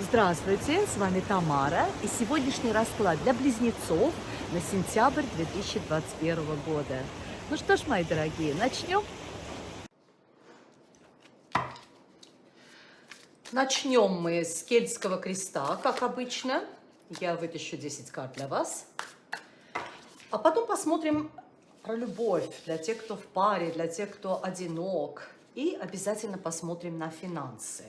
Здравствуйте, с вами Тамара и сегодняшний расклад для близнецов на сентябрь 2021 года. Ну что ж, мои дорогие, начнем? Начнем мы с кельтского креста, как обычно. Я вытащу 10 карт для вас. А потом посмотрим про любовь для тех, кто в паре, для тех, кто одинок. И обязательно посмотрим на финансы.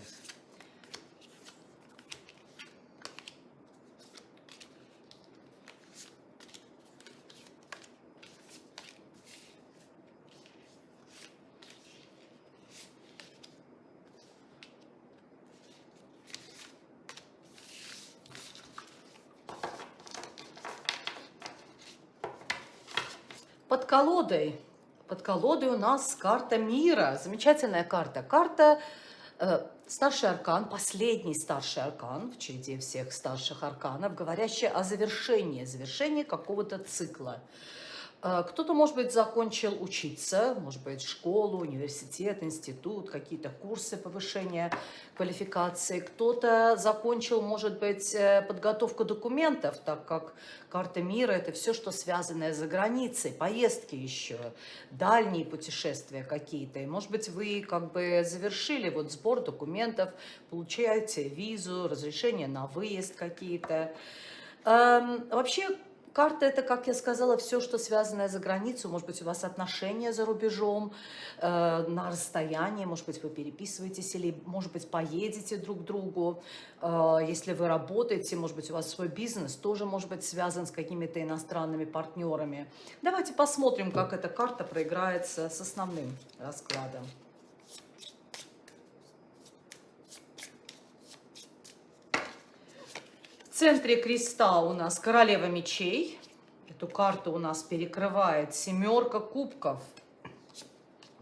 Колодой, под колодой у нас карта мира, замечательная карта. Карта э, старший аркан, последний старший аркан в череде всех старших арканов, говорящая о завершении, завершении какого-то цикла. А, кто-то, может быть, закончил учиться, может быть, школу, университет, институт, какие-то курсы повышения квалификации. Кто-то закончил, может быть, э, подготовку документов, так как карта мира – это все, что связанное за границей, поездки еще, дальние путешествия какие-то. И, может быть, вы как бы завершили вот сбор документов, получаете визу, разрешение на выезд какие-то. Эм, вообще, Карта – это, как я сказала, все, что связанное за границу. Может быть, у вас отношения за рубежом, э, на расстоянии, может быть, вы переписываетесь или, может быть, поедете друг к другу. Э, если вы работаете, может быть, у вас свой бизнес тоже может быть связан с какими-то иностранными партнерами. Давайте посмотрим, как эта карта проиграется с основным раскладом. Центре креста у нас королева мечей. Эту карту у нас перекрывает семерка кубков.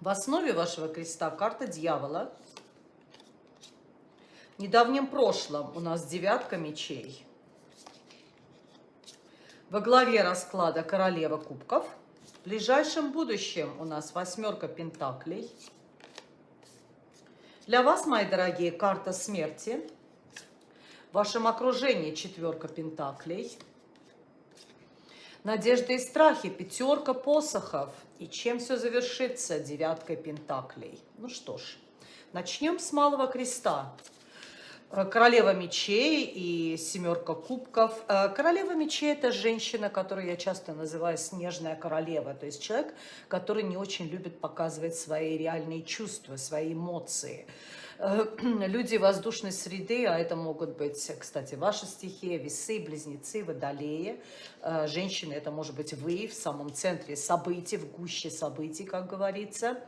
В основе вашего креста карта дьявола. В недавнем прошлом у нас девятка мечей. Во главе расклада королева кубков. В ближайшем будущем у нас восьмерка пентаклей. Для вас, мои дорогие, карта смерти – в вашем окружении четверка пентаклей. Надежды и страхи, пятерка посохов. И чем все завершится? Девяткой пентаклей. Ну что ж, начнем с малого креста. Э, королева мечей и семерка кубков. Э, королева мечей – это женщина, которую я часто называю снежная королева. То есть человек, который не очень любит показывать свои реальные чувства, свои эмоции. Э, люди воздушной среды, а это могут быть, кстати, ваши стихии, весы, близнецы, водолеи. Э, женщины, это может быть вы в самом центре событий, в гуще событий, как говорится.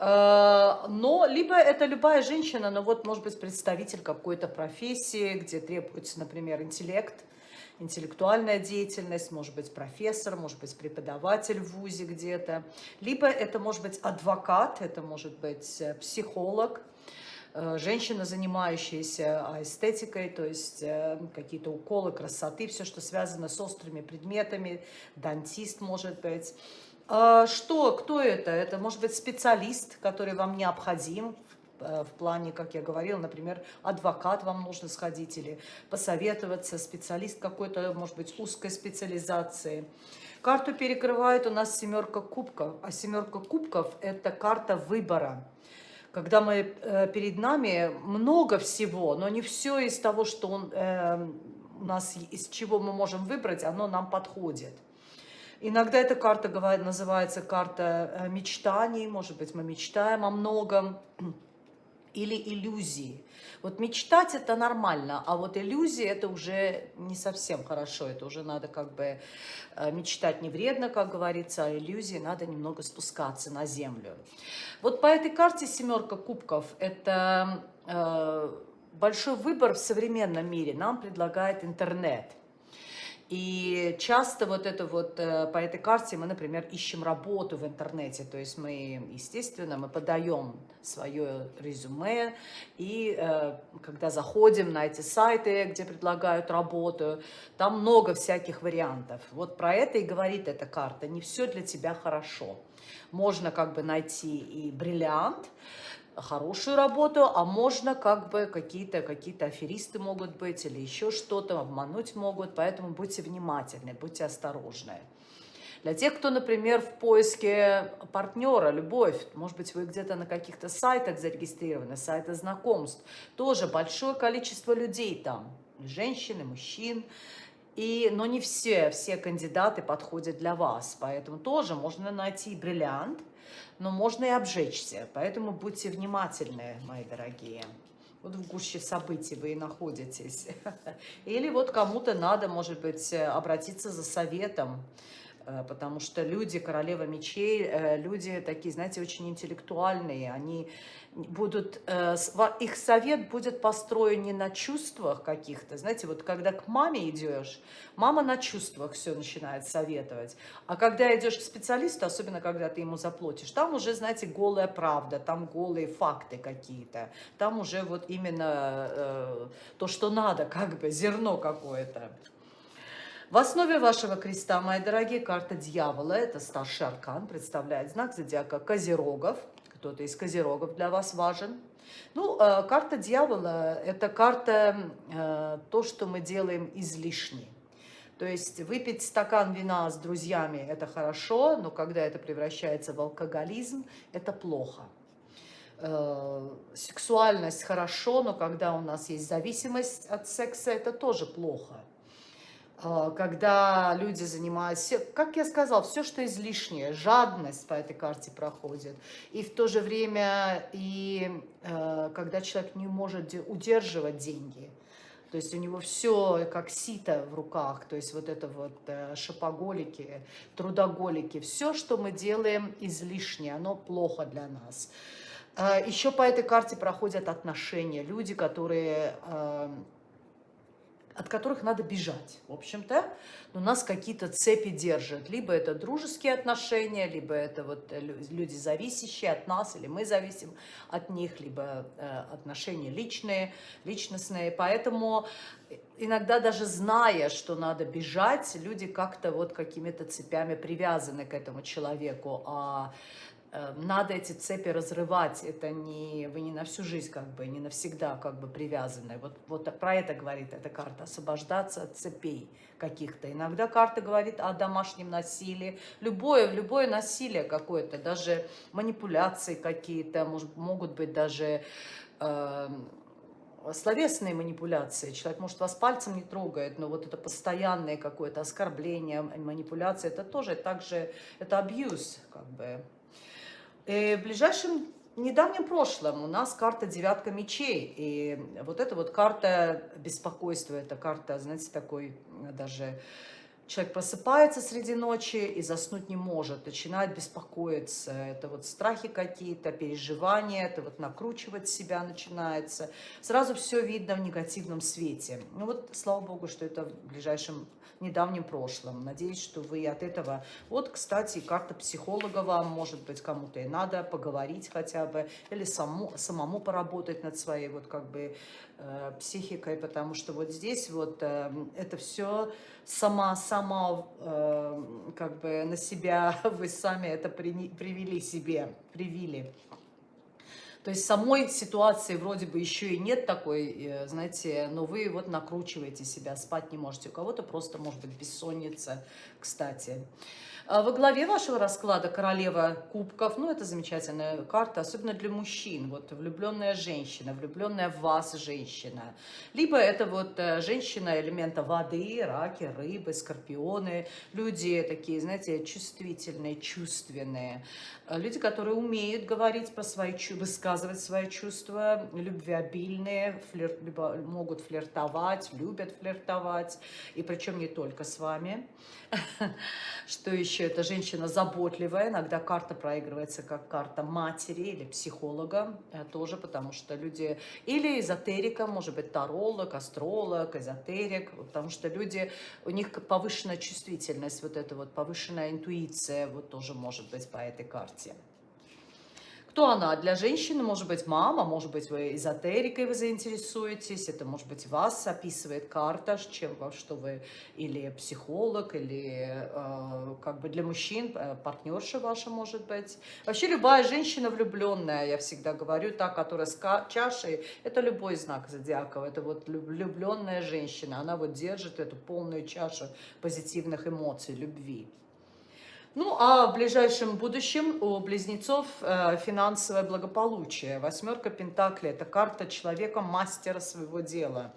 Э, но либо это любая женщина, но вот может быть представитель какой-то профессии, где требуется, например, интеллект, интеллектуальная деятельность, может быть профессор, может быть преподаватель в ВУЗе где-то. Либо это может быть адвокат, это может быть психолог, женщина, занимающаяся эстетикой, то есть э, какие-то уколы красоты, все, что связано с острыми предметами, дантист, может быть. А что, кто это? Это может быть специалист, который вам необходим, э, в плане, как я говорила, например, адвокат вам нужно сходить или посоветоваться, специалист какой-то, может быть, узкой специализации. Карту перекрывает у нас семерка кубков, а семерка кубков – это карта выбора когда мы э, перед нами много всего, но не все из того, что он, э, у нас, из чего мы можем выбрать, оно нам подходит. Иногда эта карта называется карта э, мечтаний, может быть, мы мечтаем о многом, или иллюзии. Вот мечтать это нормально, а вот иллюзии это уже не совсем хорошо, это уже надо как бы э, мечтать не вредно, как говорится, а иллюзии надо немного спускаться на землю. Вот по этой карте семерка кубков это э, большой выбор в современном мире нам предлагает интернет. И часто вот это вот э, по этой карте мы, например, ищем работу в интернете. То есть мы, естественно, мы подаем свое резюме. И э, когда заходим на эти сайты, где предлагают работу, там много всяких вариантов. Вот про это и говорит эта карта. Не все для тебя хорошо. Можно как бы найти и бриллиант, хорошую работу, а можно как бы какие-то какие аферисты могут быть или еще что-то, обмануть могут, поэтому будьте внимательны, будьте осторожны. Для тех, кто, например, в поиске партнера, любовь, может быть, вы где-то на каких-то сайтах зарегистрированы, сайты знакомств, тоже большое количество людей там, женщин и мужчин, и, но не все, все кандидаты подходят для вас, поэтому тоже можно найти бриллиант, но можно и обжечься, поэтому будьте внимательны, мои дорогие. Вот в гуще событий вы и находитесь. Или вот кому-то надо, может быть, обратиться за советом, потому что люди, королева мечей, э, люди такие, знаете, очень интеллектуальные, они будут, э, их совет будет построен не на чувствах каких-то, знаете, вот когда к маме идешь, мама на чувствах все начинает советовать, а когда идешь к специалисту, особенно когда ты ему заплатишь, там уже, знаете, голая правда, там голые факты какие-то, там уже вот именно э, то, что надо, как бы, зерно какое-то. В основе вашего креста, мои дорогие, карта дьявола. Это старший аркан, представляет знак зодиака Козерогов. Кто-то из Козерогов для вас важен. Ну, э, карта дьявола – это карта, э, то, что мы делаем излишне. То есть выпить стакан вина с друзьями – это хорошо, но когда это превращается в алкоголизм, это плохо. Э, сексуальность хорошо, но когда у нас есть зависимость от секса, это тоже плохо. А, когда люди занимаются, как я сказал, все, что излишнее, жадность по этой карте проходит. И в то же время, и э, когда человек не может удерживать деньги, то есть у него все как сито в руках, то есть вот это вот э, шопоголики, трудоголики, все, что мы делаем излишнее, оно плохо для нас. Э, Еще по этой карте проходят отношения, люди, которые от которых надо бежать, в общем-то. Но нас какие-то цепи держат. Либо это дружеские отношения, либо это вот э, люди, зависящие от нас, или мы зависим от них, либо э, отношения личные, личностные. Поэтому иногда даже зная, что надо бежать, люди как-то вот какими-то цепями привязаны к этому человеку. А Э, надо эти цепи разрывать, это не, вы не на всю жизнь, как бы, не навсегда как бы привязаны. Вот, вот про это говорит эта карта, освобождаться от цепей каких-то. Иногда карта говорит о домашнем насилии, любое, любое насилие какое-то, даже манипуляции какие-то, могут быть даже... Э, словесные манипуляции. Человек, может, вас пальцем не трогает, но вот это постоянное какое-то оскорбление, манипуляция, это тоже также, это абьюз, как бы, Э, в ближайшем недавнем прошлом у нас карта девятка мечей. И вот эта вот карта беспокойства, это карта, знаете, такой даже человек просыпается среди ночи и заснуть не может, начинает беспокоиться. Это вот страхи какие-то, переживания, это вот накручивать себя начинается. Сразу все видно в негативном свете. Ну вот, слава богу, что это в ближайшем недавнем прошлом. Надеюсь, что вы от этого... Вот, кстати, карта психолога вам, может быть, кому-то и надо поговорить хотя бы, или саму, самому поработать над своей вот как бы э, психикой, потому что вот здесь вот э, это все сама, сама э, как бы на себя вы сами это при, привели себе, привили. То есть самой ситуации вроде бы еще и нет такой, э, знаете, но вы вот накручиваете себя, спать не можете. У кого-то просто может быть бессонница, кстати. А во главе вашего расклада королева кубков, ну это замечательная карта, особенно для мужчин, вот влюбленная женщина, влюбленная в вас женщина. Либо это вот э, женщина элемента воды, раки, рыбы, скорпионы, люди такие, знаете, чувствительные, чувственные. Э, люди, которые умеют говорить про свои, высказывать свои чувства, любвеобильные, флирт, могут флиртовать, любят флиртовать, и причем не только с вами. Что еще? Это женщина заботливая. Иногда карта проигрывается как карта матери или психолога э, тоже, потому что люди... Или эзотерика, может быть, таролог, астролог, эзотерик, потому что люди... У них повышенная чувствительность, вот эта вот повышенная интуиция, вот тоже может быть по этой карте. Кто она? Для женщины может быть мама, может быть вы эзотерикой вы заинтересуетесь, это может быть вас описывает карта, чем что вы или психолог, или э, как бы для мужчин э, партнерша ваша может быть. Вообще любая женщина влюбленная, я всегда говорю, та, которая с чашей, это любой знак зодиака, это вот влюбленная женщина, она вот держит эту полную чашу позитивных эмоций, любви. Ну, а в ближайшем будущем у близнецов э, финансовое благополучие. Восьмерка Пентаклей – это карта человека, мастера своего дела.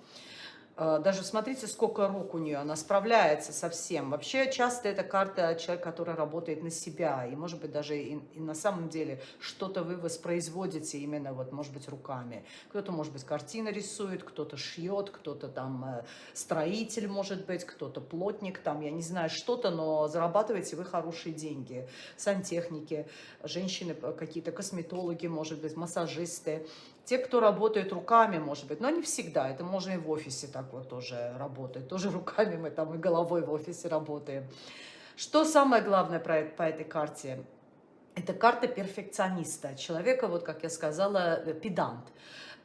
Э, даже смотрите, сколько рук у нее, она справляется со всем. Вообще, часто это карта человека, который работает на себя. И, может быть, даже и, и на самом деле что-то вы воспроизводите именно, вот, может быть, руками. Кто-то, может быть, картины рисует, кто-то шьет, кто-то там э, строитель, может быть, кто-то плотник, там, я не знаю, что-то, но зарабатываете вы хорошие деньги. Сантехники, женщины, э, какие-то косметологи, может быть, массажисты. Те, кто работает руками, может быть, но не всегда, это можно и в офисе так вот тоже работать, тоже руками мы там и головой в офисе работаем. Что самое главное про, по этой карте? Это карта перфекциониста, человека, вот как я сказала, э, педант.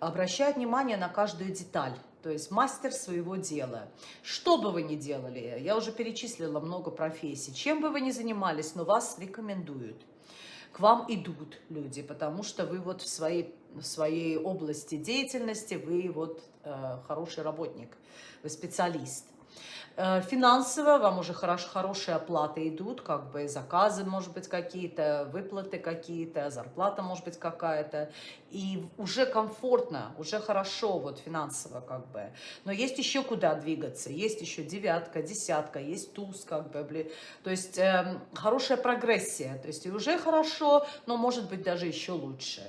Обращает внимание на каждую деталь, то есть мастер своего дела. Что бы вы ни делали, я уже перечислила много профессий, чем бы вы ни занимались, но вас рекомендуют. К вам идут люди, потому что вы вот в своей своей области деятельности вы вот э, хороший работник, вы специалист. Э, финансово вам уже хорош, хорошие оплаты идут, как бы заказы, может быть, какие-то, выплаты какие-то, зарплата, может быть, какая-то. И уже комфортно, уже хорошо вот финансово как бы. Но есть еще куда двигаться. Есть еще девятка, десятка, есть туз как бы. То есть э, хорошая прогрессия. То есть и уже хорошо, но может быть даже еще лучше.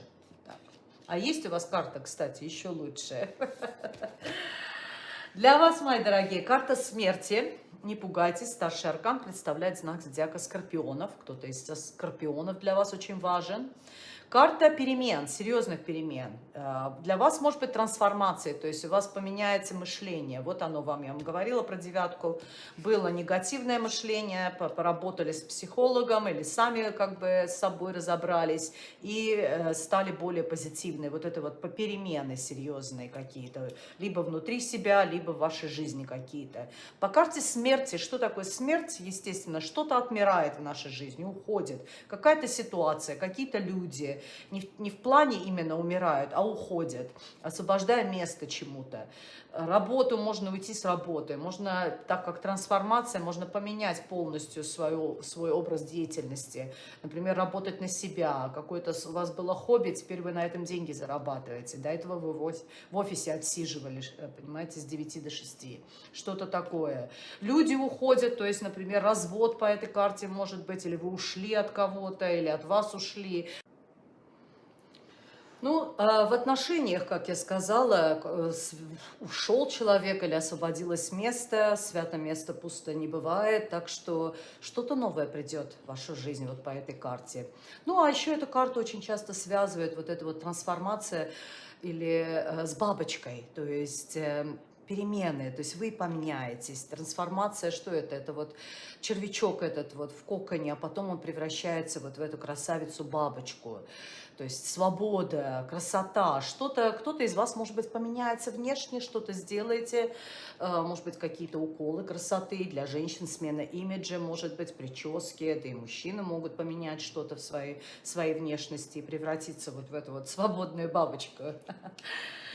А есть у вас карта, кстати, еще лучшая. Для вас, мои дорогие, карта смерти. Не пугайтесь, старший аркан представляет знак зодиака скорпионов. Кто-то из скорпионов для вас очень важен. Карта перемен, серьезных перемен. Э, для вас может быть трансформация, то есть у вас поменяется мышление. Вот оно вам, я вам говорила про девятку. Было негативное мышление, поработали с психологом или сами как бы с собой разобрались и э, стали более позитивные. Вот это вот перемены серьезные какие-то, либо внутри себя, либо в вашей жизни какие-то. По карте смерти, что такое смерть? Естественно, что-то отмирает в нашей жизни, уходит. Какая-то ситуация, какие-то люди, не в, не в плане именно умирают, а уходят, освобождая место чему-то. Работу можно уйти с работы, можно, так как трансформация, можно поменять полностью свою, свой образ деятельности. Например, работать на себя, какое-то у вас было хобби, теперь вы на этом деньги зарабатываете. До этого вы в офисе отсиживали, э, понимаете, с 9 до 6. Что-то такое. Люди уходят, то есть, например, развод по этой карте может быть, или вы ушли от кого-то, или от вас ушли. Ну, а в отношениях, как я сказала, э, ушел человек или освободилось место, свято место пусто не бывает, так что что-то новое придет в вашу жизнь вот по этой карте. Ну, а еще эту карту очень часто связывает вот эта вот трансформация или э, с бабочкой, то есть э, перемены, то есть вы поменяетесь. Трансформация, что это? Это вот червячок этот вот в коконе, а потом он превращается вот в эту красавицу-бабочку. То есть свобода, красота, что-то, кто-то из вас, может быть, поменяется внешне, что-то сделаете, э, может быть, какие-то уколы красоты. Для женщин, смена имиджа, может быть, прически, да и мужчины могут поменять что-то в своей, своей внешности и превратиться вот в эту вот свободную бабочку.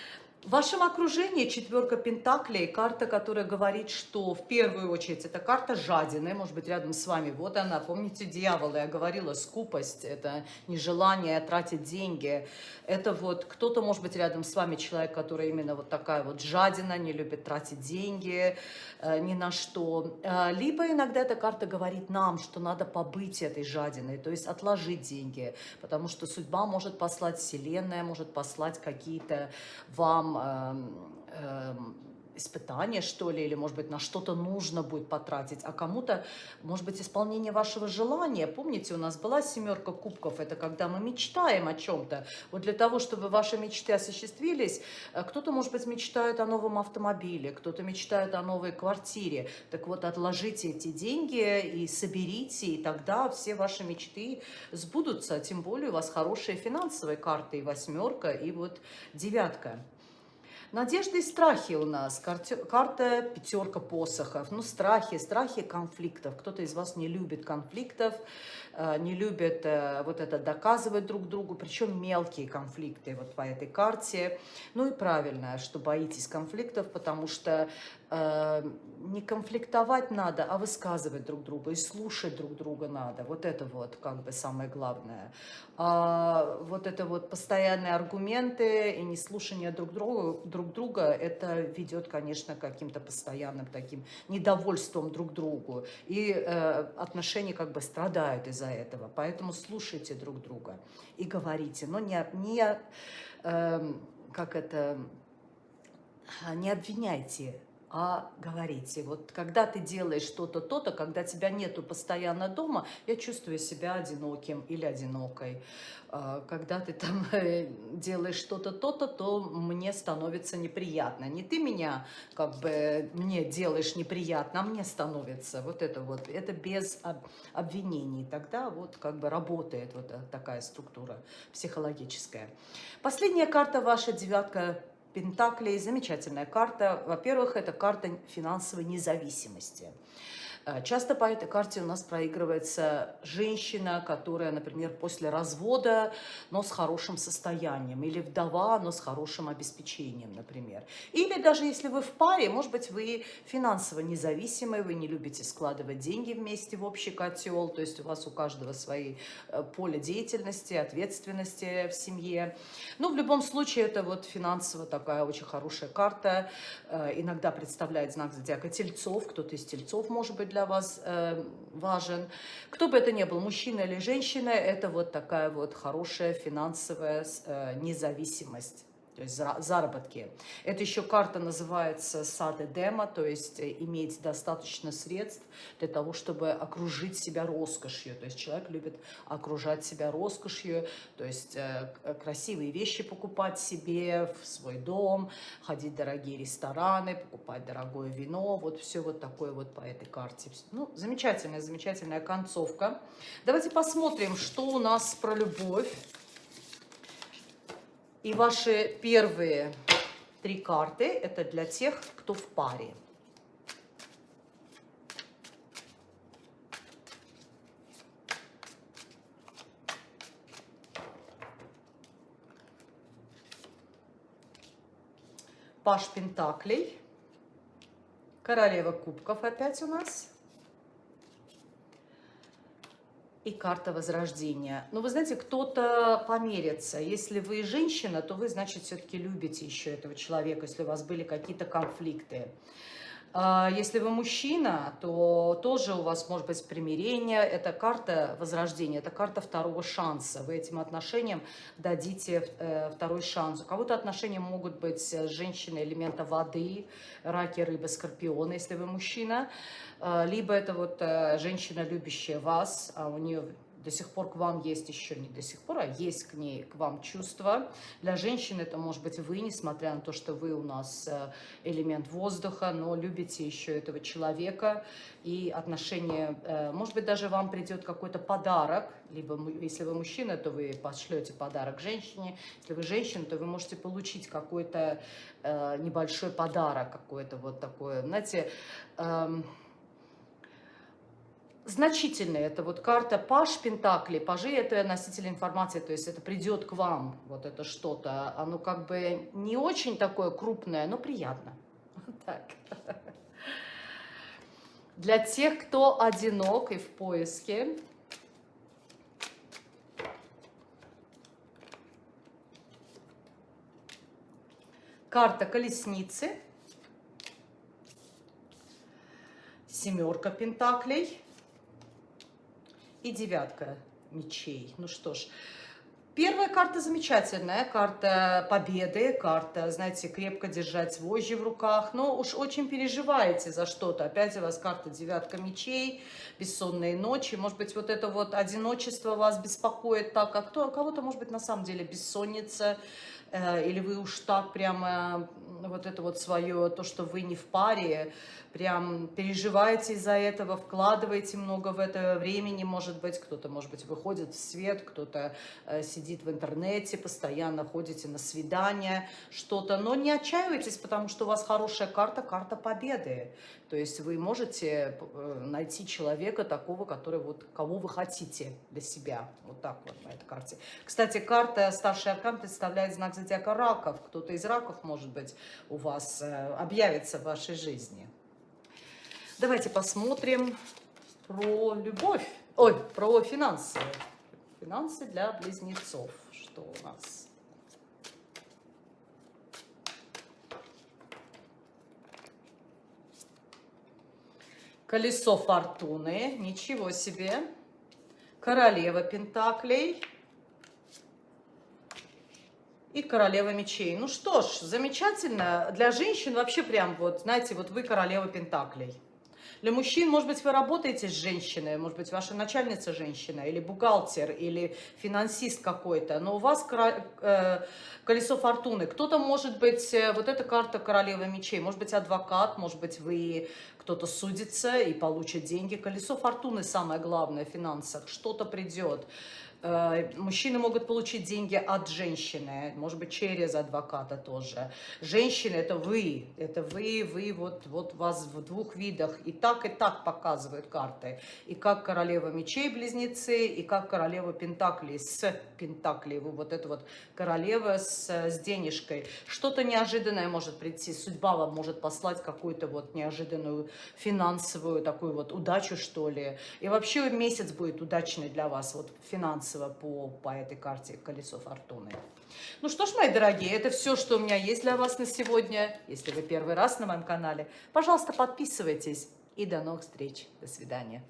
В вашем окружении четверка пентаклей, карта, которая говорит, что в первую очередь это карта жадины, может быть рядом с вами, вот она, помните дьявола, я говорила, скупость, это нежелание тратить деньги, это вот кто-то может быть рядом с вами, человек, который именно вот такая вот жадина, не любит тратить деньги э, ни на что, э, либо иногда эта карта говорит нам, что надо побыть этой жадиной, то есть отложить деньги, потому что судьба может послать, вселенная может послать какие-то вам Эм, испытание, что ли, или, может быть, на что-то нужно будет потратить, а кому-то, может быть, исполнение вашего желания. Помните, у нас была семерка кубков, это когда мы мечтаем о чем-то. Вот для того, чтобы ваши мечты осуществились, э, кто-то, может быть, мечтает о новом автомобиле, кто-то мечтает о новой квартире. Так вот, отложите эти деньги и соберите, и тогда все ваши мечты сбудутся. Тем более у вас хорошие финансовые карты, и восьмерка, и вот девятка. Надежды и страхи у нас. Карта, пятерка посохов. Ну, страхи, страхи конфликтов. Кто-то из вас не любит конфликтов, э, не любит э, вот это доказывать друг другу, причем мелкие конфликты вот по этой карте. Ну и правильно, что боитесь конфликтов, потому что э, не конфликтовать надо, а высказывать друг друга и слушать друг друга надо. Вот это вот как бы самое главное. А вот это вот постоянные аргументы и неслушание друг друга, друг друга, это ведет, конечно, к каким-то постоянным таким недовольством друг другу. И э, отношения как бы страдают из-за этого. Поэтому слушайте друг друга и говорите. Но не, не э, как это, не обвиняйте а говорите. Вот когда ты делаешь что-то, то-то, когда тебя нету постоянно дома, я чувствую себя одиноким или одинокой. А когда ты там э, делаешь что-то, то-то, то мне становится неприятно. Не ты меня как бы мне делаешь неприятно, а мне становится. Вот это вот, это без обвинений. Тогда вот как бы работает вот такая структура психологическая. Последняя карта ваша, девятка Пентаклей. Замечательная карта. Во-первых, это карта финансовой независимости. Э, часто по этой карте у нас проигрывается женщина, которая, например, после развода, но с хорошим состоянием, или вдова, но с хорошим обеспечением, например. Или даже если вы в паре, может быть, вы финансово независимы, вы не любите складывать деньги вместе в общий котел, то есть у вас у каждого свои э, поле деятельности, ответственности в семье. Но в любом случае это вот финансово такая очень хорошая карта, э, иногда представляет знак зодиака тельцов, кто-то из тельцов может быть для вас э, важен. Кто бы это ни был, мужчина или женщина, это вот такая вот хорошая финансовая э, независимость то есть заработки. Это еще карта называется сады дема, то есть э, иметь достаточно средств для того, чтобы окружить себя роскошью. То есть человек любит окружать себя роскошью, то есть э, красивые вещи покупать себе в свой дом, ходить в дорогие рестораны, покупать дорогое вино, вот все вот такое вот по этой карте. Ну, замечательная, замечательная концовка. Давайте посмотрим, что у нас про любовь. И ваши первые три карты – это для тех, кто в паре. Паш Пентаклей, Королева Кубков опять у нас – и карта возрождения. Но вы знаете, кто-то померится. Если вы женщина, то вы, значит, все-таки любите еще этого человека, если у вас были какие-то конфликты. А, если вы мужчина, то тоже у вас может быть примирение. Это карта возрождения, это карта второго шанса. Вы этим отношениям дадите э, второй шанс. У кого-то отношения могут быть с женщиной элемента воды, раки, рыбы, скорпионы, если вы мужчина. А, либо это вот э, женщина, любящая вас, а у нее до сих пор к вам есть еще не до сих пор, а есть к ней, к вам чувства. Для женщин это может быть вы, несмотря на то, что вы у нас э, элемент воздуха, но любите еще этого человека. И отношения, э, может быть, даже вам придет какой-то подарок, либо если вы мужчина, то вы пошлете подарок женщине, если вы женщина, то вы можете получить какой-то э, небольшой подарок, какой-то вот такой, знаете, эм, значительные. Это вот карта Паш Пентакли. Пажи – это носитель информации, то есть это придет к вам, вот это что-то. Оно как бы не очень такое крупное, но приятно. Так. Для тех, кто одинок и в поиске, карта колесницы, семерка пентаклей – и девятка мечей. Ну что ж, Первая карта замечательная, карта победы, карта, знаете, крепко держать вожжи в руках, но уж очень переживаете за что-то. Опять у вас карта девятка мечей, бессонные ночи, может быть, вот это вот одиночество вас беспокоит так, а кто, кого-то, может быть, на самом деле бессонница, или вы уж так прямо вот это вот свое, то, что вы не в паре, прям переживаете из-за этого, вкладываете много в это времени, может быть, кто-то, может быть, выходит в свет, кто-то э, сидит в интернете, постоянно ходите на свидания, что-то, но не отчаивайтесь, потому что у вас хорошая карта, карта победы, то есть вы можете э, найти человека такого, который вот, кого вы хотите для себя, вот так вот на этой карте. Кстати, карта старший аркан представляет знак зодиака раков, кто-то из раков, может быть, у вас э, объявится в вашей жизни. Давайте посмотрим про любовь. Ой, про финансы. Финансы для близнецов. Что у нас? Колесо фортуны. Ничего себе. Королева пентаклей. И королева мечей. Ну что ж, замечательно. Для женщин вообще прям вот, знаете, вот вы королева пентаклей. Для мужчин, может быть, вы работаете с женщиной, может быть, ваша начальница женщина, или бухгалтер, или финансист какой-то, но у вас э, колесо фортуны. Кто-то, может быть, э, вот эта карта королевы мечей, может быть, адвокат, может быть, вы кто-то судится и получит деньги. Колесо фортуны самое главное в финансах. Что-то придет. Э, мужчины могут получить деньги от женщины, может быть, через адвоката тоже. Женщины – это вы, это вы, вы, вот, вот вас в двух видах. И так, и так показывают карты. И как королева мечей близнецы, и как королева пентаклей с пентаклей. Вы вот это вот королева с, с денежкой. Что-то неожиданное может прийти, судьба вам может послать какую-то вот неожиданную финансовую такую вот удачу, что ли. И вообще месяц будет удачный для вас, вот финансовый финансово по, по этой карте «Колесо фортуны». Ну что ж, мои дорогие, это все, что у меня есть для вас на сегодня. Если вы первый раз на моем канале, пожалуйста, подписывайтесь. И до новых встреч. До свидания.